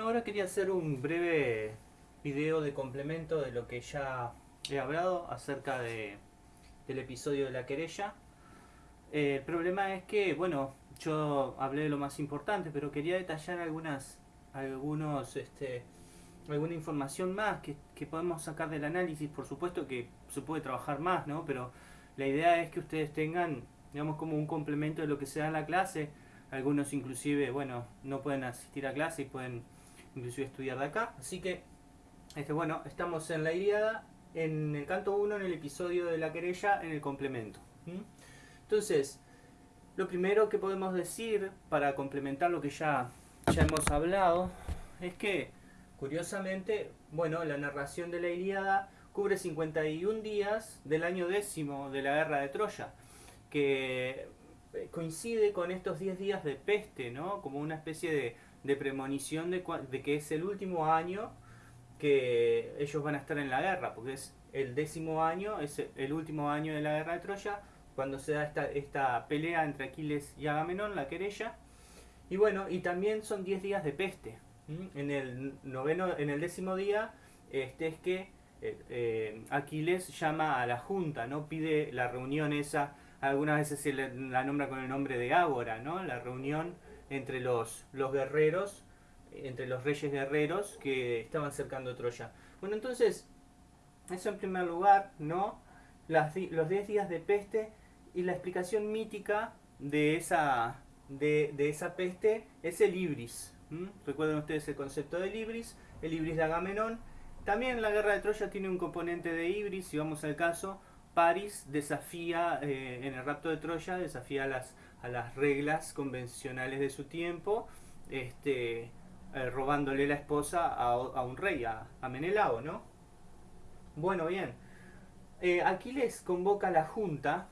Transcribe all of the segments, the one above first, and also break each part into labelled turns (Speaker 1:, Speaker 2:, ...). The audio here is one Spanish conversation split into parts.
Speaker 1: Bueno, ahora quería hacer un breve video de complemento de lo que ya he hablado acerca de, del episodio de la querella. Eh, el problema es que, bueno, yo hablé de lo más importante, pero quería detallar algunas, algunos, este, alguna información más que, que podemos sacar del análisis. Por supuesto que se puede trabajar más, ¿no? Pero la idea es que ustedes tengan, digamos, como un complemento de lo que se da en la clase algunos inclusive, bueno, no pueden asistir a clase y pueden inclusive estudiar de acá. Así que, este, bueno, estamos en la Iliada, en el canto 1, en el episodio de la querella, en el complemento. Entonces, lo primero que podemos decir para complementar lo que ya, ya hemos hablado es que, curiosamente, bueno, la narración de la Iliada cubre 51 días del año décimo de la guerra de Troya, que eh, coincide con estos 10 días de peste, ¿no? Como una especie de, premonición de, que es el último año que ellos van a estar en la guerra, porque es el décimo año, es el último año de la guerra de Troya, cuando se da esta, esta pelea entre Aquiles y Agamenón, la querella. Y bueno, y también son 10 días de peste. En el noveno, en el décimo día, este es que eh, eh, Aquiles llama a la junta, ¿no? Pide la reunión esa algunas veces se la nombra con el nombre de Ágora, ¿no? La reunión entre los, los guerreros, entre los reyes guerreros que estaban cercando Troya. Bueno, entonces, eso en primer lugar, ¿no? Las, los 10 días de peste y la explicación mítica de esa, de, esa peste es el Ibris. Recuerden ustedes el concepto del Ibris, el Ibris de Agamenón. También la guerra de Troya tiene un componente de Ibris, si vamos al caso, Paris desafía, eh, en el rapto de Troya, desafía a las, a las reglas convencionales de su tiempo, este, eh, robándole la esposa a, un rey, a, Menelao, ¿no? Bueno, bien. Eh, Aquiles convoca a la junta,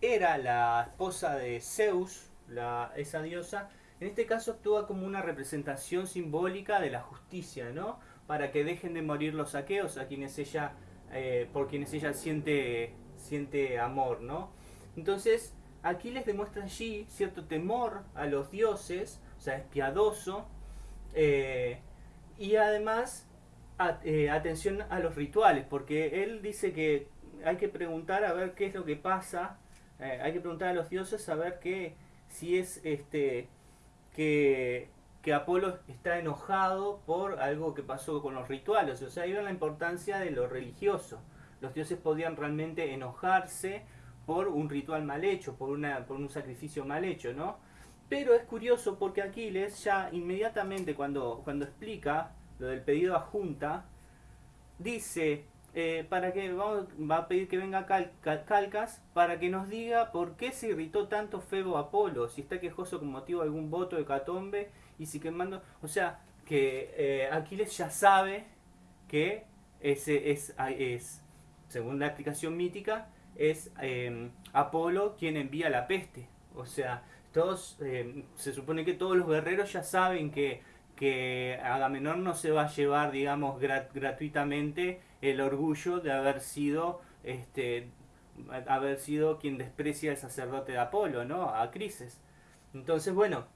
Speaker 1: era la esposa de Zeus, la, esa diosa, en este caso actúa como una representación simbólica de la justicia, ¿no? Para que dejen de morir los saqueos a quienes ella eh, por quienes ella siente, siente amor, ¿no? Entonces, aquí les demuestra allí cierto temor a los dioses, o sea, es piadoso, eh, y además eh, atención a los rituales, porque él dice que hay que preguntar a ver qué es lo que pasa, hay que preguntar a los dioses a ver qué, si es este, que que Apolo está enojado por algo que pasó con los rituales. O sea, ahí la importancia de lo religioso. Los dioses podían realmente enojarse por un ritual mal hecho, por, una, por un sacrificio mal hecho, ¿no? Pero es curioso porque Aquiles ya inmediatamente cuando, cuando explica lo del pedido a junta, dice, eh, para que va a pedir que venga Calcas para que nos diga por qué se irritó tanto Febo Apolo, si está quejoso con motivo de algún voto de Catombe y si quemando, o sea, que eh, Aquiles ya sabe que ese es, según la explicación mítica, es em, Apolo quien envía la peste. O sea, todos, em, se supone que todos los guerreros ya saben que, que Agamenón no se va a llevar, digamos, gratuitamente el orgullo de haber sido, este, haber sido quien desprecia al sacerdote de Apolo, ¿no? A Crises. Entonces, bueno,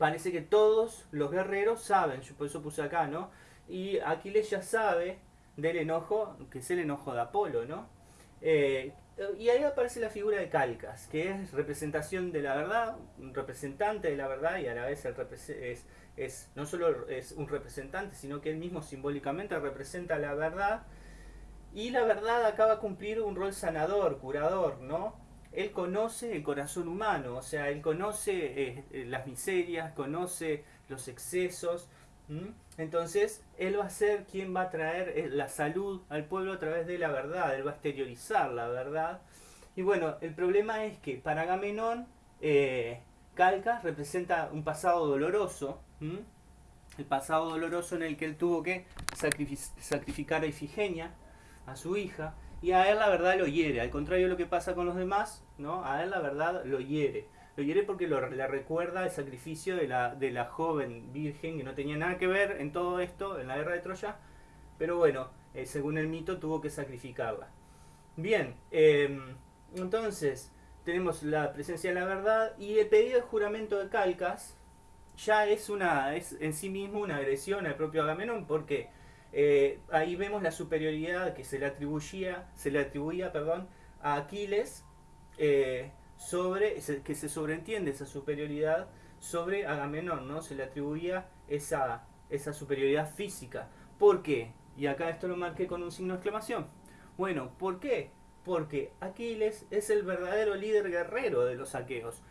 Speaker 1: parece que todos los guerreros saben, yo por eso puse acá, ¿no? Y Aquiles ya sabe del enojo, que es el enojo de Apolo, ¿no? Eh, y ahí aparece la figura de Calcas, que es representación de la verdad, representante de la verdad y a la vez es, es, no solo es un representante, sino que él mismo simbólicamente representa la verdad y la verdad acaba de cumplir un rol sanador, curador, ¿no? Él conoce el corazón humano, o sea, él conoce eh, eh, las miserias, conoce los excesos. Entonces, él va a ser quien va a traer eh, la salud al pueblo a través de la verdad, él va a exteriorizar la verdad. Y bueno, el problema es que para Agamenón, Calcas representa un pasado doloroso, el pasado doloroso en el que él tuvo que sacrificar a Ifigenia, a su hija, y a él la verdad lo hiere, al contrario de lo que pasa con los demás, ¿no? A él la verdad lo hiere. Lo hiere porque le recuerda el sacrificio de la, de la joven virgen que no tenía nada que ver en todo esto, en la guerra de Troya, pero bueno, eh, según el mito tuvo que sacrificarla. Bien, em, entonces tenemos la presencia de la verdad y el pedido de juramento de Calcas, ya es una es en sí mismo una agresión al propio Agamenón porque eh, ahí vemos la superioridad que se le atribuía se le atribuía perdón a Aquiles eh, sobre que se sobreentiende esa superioridad sobre Agamenón no se le atribuía esa esa superioridad física. ¿por qué? y acá esto lo marqué con un signo de exclamación. Bueno ¿por qué? porque Aquiles es el verdadero líder guerrero de los aqueos.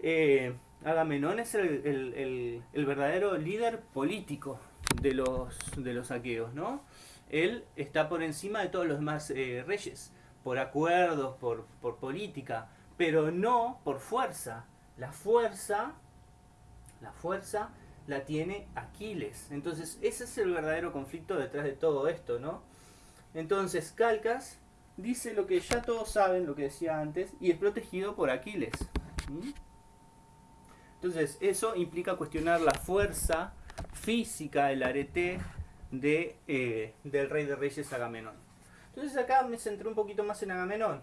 Speaker 1: Eh, Agamenón es el, verdadero líder político de los, de los aqueos, ¿no? Él está por encima de todos los demás eh, reyes, por acuerdos, por, por política, pero no por fuerza. La fuerza, la fuerza la tiene Aquiles. Entonces, ese es el verdadero conflicto detrás de todo esto, ¿no? Entonces, Calcas dice lo que ya todos saben, lo que decía antes, y es protegido por Aquiles. Entonces, eso implica cuestionar la fuerza física del arete de, eh, del rey de reyes Agamenón. Entonces acá me centré un poquito más en Agamenón.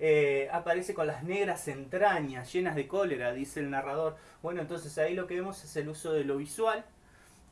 Speaker 1: Eh, aparece con las negras entrañas llenas de cólera, dice el narrador. Bueno, entonces ahí lo que vemos es el uso de lo visual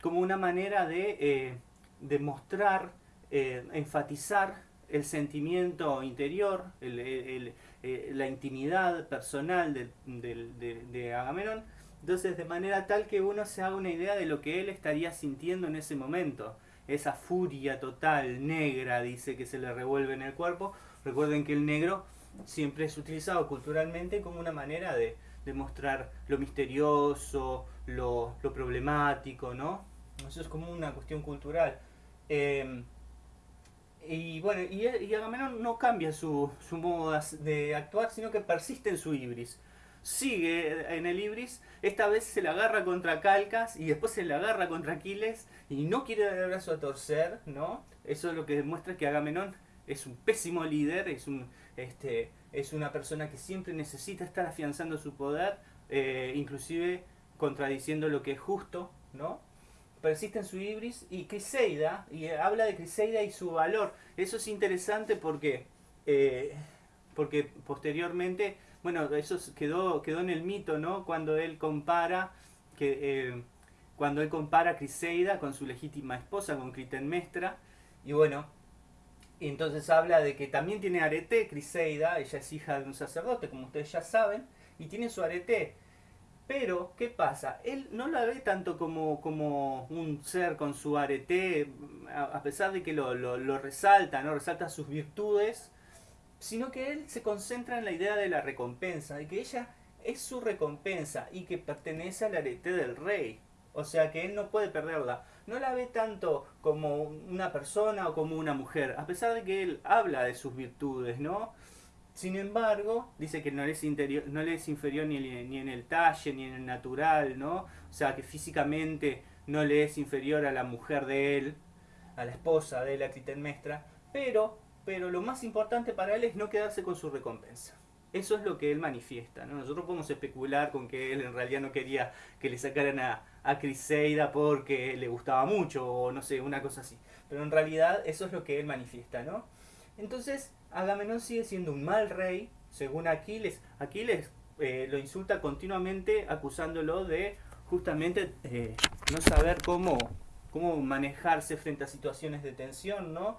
Speaker 1: como una manera de, eh, mostrar, enfatizar el sentimiento interior, la intimidad personal de, de Agamenón entonces, de manera tal que uno se haga una idea de lo que él estaría sintiendo en ese momento. Esa furia total, negra, dice que se le revuelve en el cuerpo. Recuerden que el negro siempre es utilizado culturalmente como una manera de, mostrar lo misterioso, lo, problemático, ¿no? Eso es como una cuestión cultural. Em, y bueno, y, Agamenón no cambia su, su modo de actuar, sino que persiste en su ibris sigue en el Ibris, esta vez se la agarra contra Calcas y después se la agarra contra Aquiles y no quiere dar el brazo a torcer, ¿no? Eso es lo que demuestra que Agamenón es un pésimo líder, es, un, este, es una persona que siempre necesita estar afianzando su poder, eh, inclusive contradiciendo lo que es justo, ¿no? Persiste en su Ibris y Criseida, y habla de Criseida y su valor. Eso es interesante porque, eh, porque posteriormente bueno, eso quedó, quedó en el mito, ¿no? Cuando él compara, que, eh, cuando él compara a Criseida con su legítima esposa, con Clitemnestra, y bueno, entonces habla de que también tiene arete Criseida, ella es hija de un sacerdote, como ustedes ya saben, y tiene su arete. Pero, ¿qué pasa? Él no la ve tanto como, como un ser con su arete, a pesar de que lo, lo, lo resalta, ¿no? Resalta sus virtudes, sino que él se concentra en la idea de la recompensa, de que ella es su recompensa y que pertenece al arete del rey. O sea que él no puede perderla. No la ve tanto como una persona o como una mujer, a pesar de que él habla de sus virtudes, ¿no? Sin embargo, dice que no le es, no le es inferior ni, ni en el talle, ni en el natural, ¿no? O sea que físicamente no le es inferior a la mujer de él, a la esposa de la Clitemnestra, pero pero lo más importante para él es no quedarse con su recompensa. Eso es lo que él manifiesta. Nosotros podemos especular con que él en realidad no quería que le sacaran a, a Criseida porque le gustaba mucho o no sé, una cosa así. Pero en realidad eso es lo que él manifiesta. ¿no? Entonces Agamenón sigue siendo un mal rey, según Aquiles. Aquiles eh, lo insulta continuamente acusándolo de justamente eh, no saber cómo, cómo manejarse frente a situaciones de tensión, ¿no?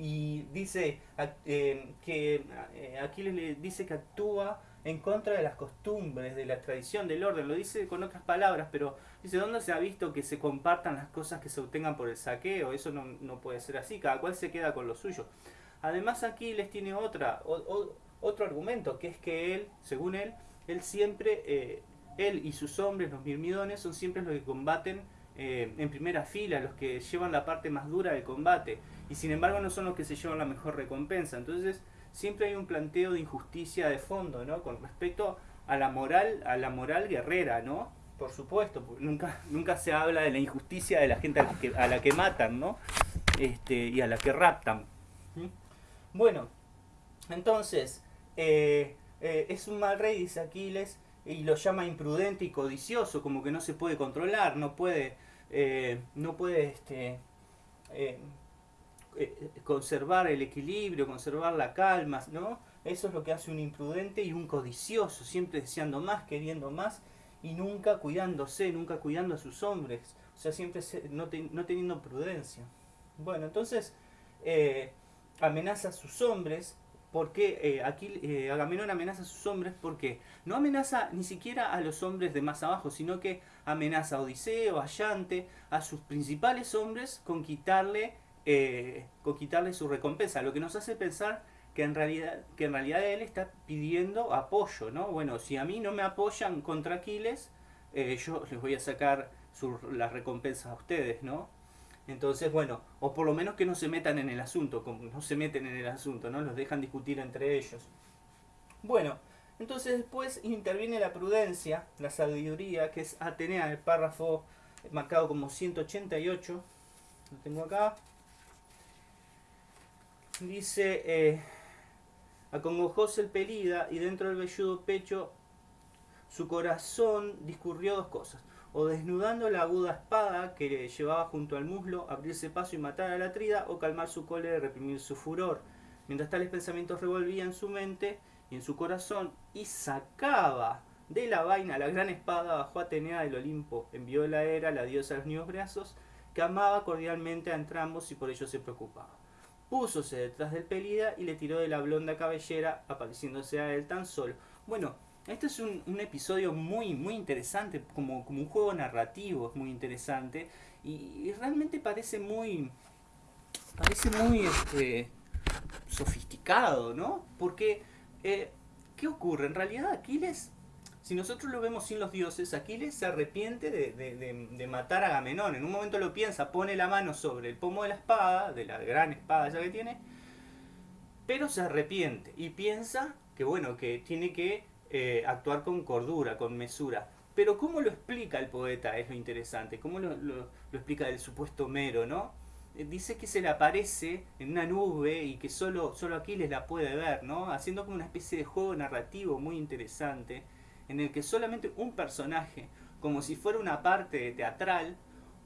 Speaker 1: Y dice eh, que eh, Aquiles le dice que actúa en contra de las costumbres, de la tradición, del orden, lo dice con otras palabras, pero dice, ¿dónde se ha visto que se compartan las cosas que se obtengan por el saqueo? Eso no, no puede ser así, cada cual se queda con lo suyo. Además Aquiles tiene otra, otro argumento, que es que él, según él, él siempre, eh, él y sus hombres, los mirmidones, son siempre los que combaten eh, en primera fila, los que llevan la parte más dura del combate, y sin embargo no son los que se llevan la mejor recompensa. Entonces siempre hay un planteo de injusticia de fondo, ¿no? Con respecto a la moral, a la moral guerrera, ¿no? Por supuesto, nunca, nunca se habla de la injusticia de la gente a la que, matan, ¿no? Este, y a la que raptan. Bueno, entonces, eh, eh, es un mal rey, dice Aquiles, y lo llama imprudente y codicioso, como que no se puede controlar, no puede eh, no puede este, eh, eh, conservar el equilibrio, conservar la calma, ¿no? Eso es lo que hace un imprudente y un codicioso, siempre deseando más, queriendo más y nunca cuidándose, nunca cuidando a sus hombres, o sea, siempre no, teniendo prudencia. Bueno, entonces amenaza a sus hombres, porque eh, eh, Agamenón amenaza a sus hombres porque no amenaza ni siquiera a los hombres de más abajo, sino que amenaza a Odiseo, a Yante, a sus principales hombres con quitarle, con quitarle su recompensa, lo que nos hace pensar que en realidad, que en realidad él está pidiendo apoyo, ¿no? Bueno, si a mí no me apoyan contra Aquiles, eh, yo les voy a sacar las recompensas a ustedes, ¿no? Entonces, bueno, o por lo menos que no se metan en el asunto, como no se meten en el asunto, ¿no? Los dejan discutir entre ellos. Bueno, entonces después interviene la prudencia, la sabiduría, que es Atenea, el párrafo marcado como 188. Lo tengo acá. Dice, eh, Acongojóse el pelida y dentro del velludo pecho su corazón discurrió dos cosas. O desnudando la aguda espada que llevaba junto al muslo, abrirse paso y matar a la trida, o calmar su cólera y reprimir su furor. Mientras tales pensamientos revolvían en su mente y en su corazón, y sacaba de la vaina la gran espada bajo Atenea del Olimpo. Envió la era, la diosa de los niños brazos, que amaba cordialmente a entrambos y por ello se preocupaba púsose detrás del pelida y le tiró de la blonda cabellera, apareciéndose a él tan solo. Bueno, este es un, episodio muy, muy interesante, como, como, un juego narrativo, es muy interesante, y, realmente parece muy, parece muy este, sofisticado, ¿no? Porque, eh, ¿qué ocurre? En realidad Aquiles si nosotros lo vemos sin los dioses, Aquiles se arrepiente de, matar a Agamenón. En un momento lo piensa, pone la mano sobre el pomo de la espada, de la gran espada ya que tiene, pero se arrepiente y piensa que bueno, que tiene que eh, actuar con cordura, con mesura. Pero cómo lo explica el poeta es lo interesante, cómo lo, explica el supuesto mero, ¿no? Eh, dice que se le aparece en una nube y que solo, solo Aquiles la puede ver, ¿no? Haciendo como una especie de juego narrativo muy interesante en el que solamente un personaje, como si fuera una parte teatral,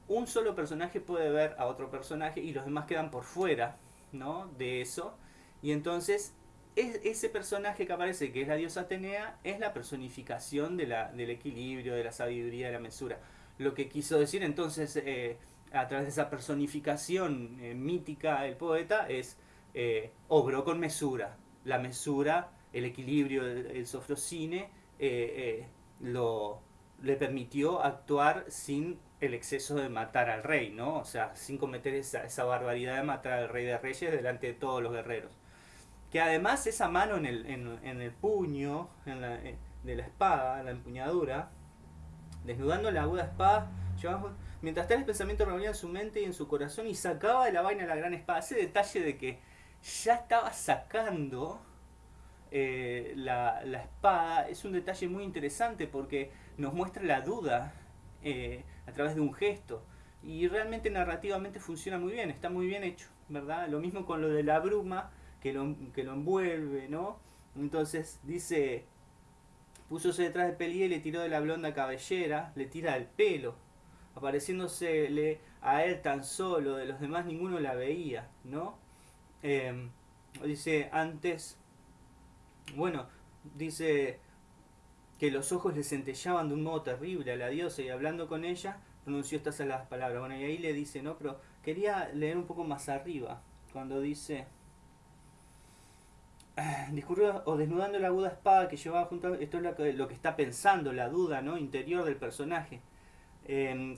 Speaker 1: un solo personaje puede ver a otro personaje y los demás quedan por fuera ¿no? de eso. Y entonces ese personaje que aparece, que es la diosa Atenea, es la personificación del equilibrio, de la sabiduría, de la mesura. Lo que quiso decir entonces eh, a través de esa personificación eh, mítica el poeta es eh, obró con mesura. La mesura, el equilibrio, el, el sofrocine eh, lo, le permitió actuar sin el exceso de matar al rey, ¿no? O sea, sin cometer esa barbaridad de matar al rey de reyes delante de todos los guerreros. Que además esa mano en el, en, el puño en la, eh, de la espada, la empuñadura, desnudando la aguda espada, mientras tales pensamientos reunían su mente y en su corazón y sacaba de la vaina la gran espada. Ese detalle de que ya estaba sacando eh, la, espada es un detalle muy interesante porque nos muestra la duda eh, a través de un gesto y realmente narrativamente funciona muy bien, está muy bien hecho, ¿verdad? Lo mismo con lo de la bruma que lo, que lo envuelve, ¿no? Entonces dice, púsose detrás de Pelí y le tiró de la blonda cabellera, le tira el pelo, apareciéndosele a él tan solo, de los demás ninguno la veía, ¿no? Eh, dice, antes bueno, dice que los ojos le centellaban de un modo terrible a la diosa y hablando con ella pronunció estas las palabras. Bueno, y ahí le dice, no, pero quería leer un poco más arriba, cuando dice, discurrió o desnudando la aguda espada que llevaba junto a... Esto es lo que, lo que está pensando, la duda ¿no? interior del personaje. Eh,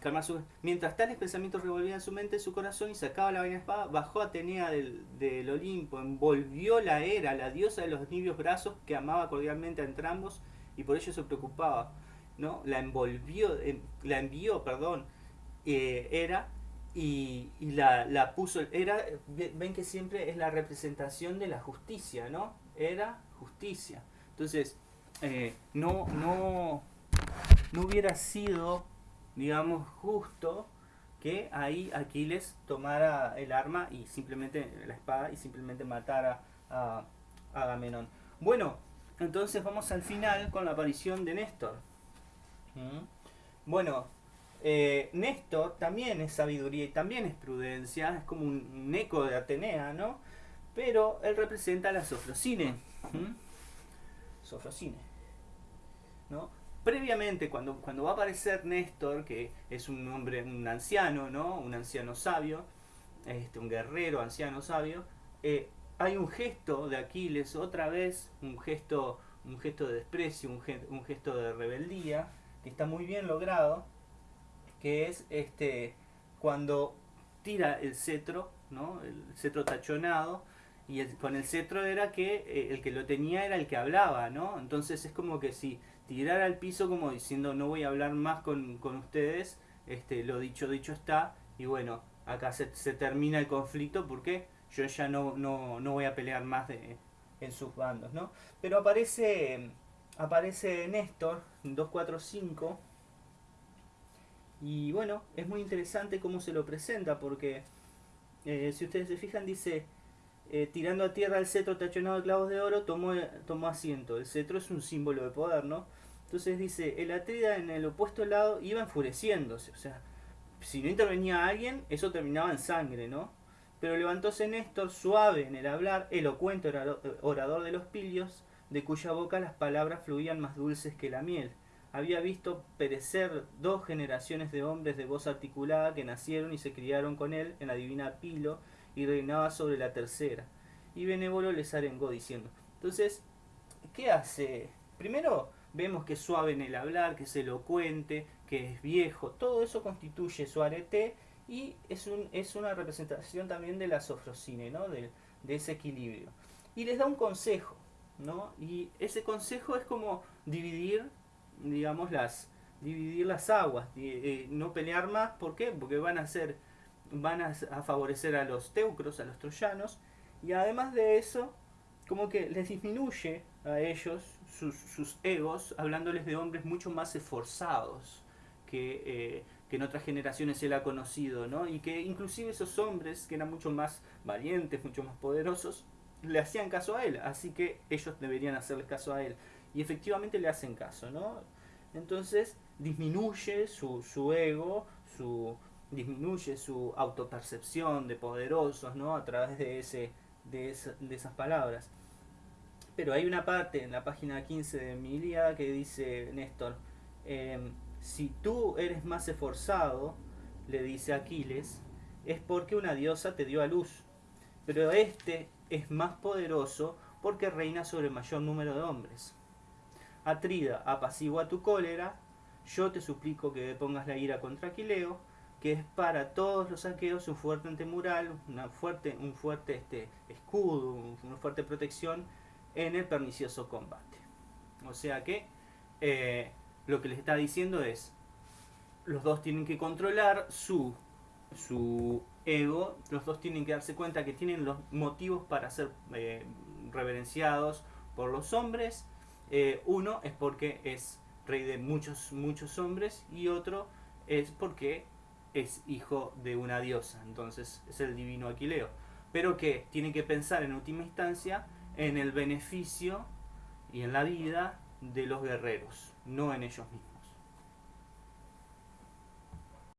Speaker 1: mientras tales pensamientos revolvían su mente su corazón y sacaba la vaina espada, bajó Atenea del, del, Olimpo, envolvió la era, la diosa de los nibios brazos que amaba cordialmente a entrambos y por ello se preocupaba. ¿no? La envolvió, la envió, perdón, eh, era y, la, la, puso, era, ven que siempre es la representación de la justicia, ¿no? Era justicia. Entonces, eh, no, no, no hubiera sido digamos, justo que ahí Aquiles tomara el arma y simplemente la espada y simplemente matara a, Agamenón. Bueno, entonces vamos al final con la aparición de Néstor. ¿Mm? Bueno, eh, Néstor también es sabiduría y también es prudencia, es como un, eco de Atenea, ¿no? Pero él representa la Sofrocine. ¿Mm? ¿No? previamente, cuando, cuando va a aparecer Néstor, que es un hombre, un anciano, ¿no? Un anciano sabio, este, un guerrero anciano sabio, eh, hay un gesto de Aquiles, otra vez, un gesto, un gesto de desprecio, un, un gesto de rebeldía, que está muy bien logrado, que es este cuando tira el cetro, ¿no? El cetro tachonado, y con el cetro era que eh, el que lo tenía era el que hablaba, ¿no? Entonces es como que si tirara al piso como diciendo no voy a hablar más con, ustedes, este, lo dicho, dicho está, y bueno, acá se, se termina el conflicto porque yo ya no, no, no voy a pelear más de, en sus bandos, ¿no? Pero aparece, aparece Néstor, 245, y bueno, es muy interesante cómo se lo presenta, porque eh, si ustedes se fijan, dice, eh, tirando a tierra el cetro tachonado de clavos de oro, tomó, tomó asiento. El cetro es un símbolo de poder, ¿no? Entonces dice, el Atrida en el opuesto lado iba enfureciéndose, o sea, si no intervenía alguien, eso terminaba en sangre, ¿no? Pero levantóse Néstor, suave en el hablar, elocuente orador de los pilios, de cuya boca las palabras fluían más dulces que la miel había visto perecer dos generaciones de hombres de voz articulada que nacieron y se criaron con él en la divina Pilo y reinaba sobre la tercera. Y Benévolo les arengó diciendo. Entonces, ¿qué hace? Primero vemos que es suave en el hablar, que es elocuente, que es viejo. Todo eso constituye su arete y es, un, es una representación también de la sofrosine, ¿no? de, de ese equilibrio. Y les da un consejo, ¿no? Y ese consejo es como dividir digamos, las dividir las aguas, eh, no pelear más, ¿por qué? Porque van a ser, van a, favorecer a los teucros, a los troyanos, y además de eso, como que les disminuye a ellos sus, egos, hablándoles de hombres mucho más esforzados que, eh, que en otras generaciones él ha conocido, ¿no? Y que inclusive esos hombres, que eran mucho más valientes, mucho más poderosos, le hacían caso a él, así que ellos deberían hacerle caso a él y efectivamente le hacen caso, ¿no? Entonces disminuye su, su ego, su, disminuye su autopercepción de poderosos, ¿no? A través de, ese, de, de esas palabras. Pero hay una parte en la página 15 de mi que dice Néstor, em, si tú eres más esforzado, le dice Aquiles, es porque una diosa te dio a luz. Pero este es más poderoso porque reina sobre el mayor número de hombres. Atrida, apacigua tu cólera, yo te suplico que pongas la ira contra Aquileo, que es para todos los aqueos un fuerte antemural, una fuerte, un fuerte este, escudo, una fuerte protección en el pernicioso combate. O sea que eh, lo que les está diciendo es, los dos tienen que controlar su, su ego, los dos tienen que darse cuenta que tienen los motivos para ser eh, reverenciados por los hombres, eh, uno es porque es rey de muchos, muchos hombres y otro es porque es hijo de una diosa, entonces es el divino Aquileo. Pero que tiene que pensar en última instancia en el beneficio y en la vida de los guerreros, no en ellos mismos.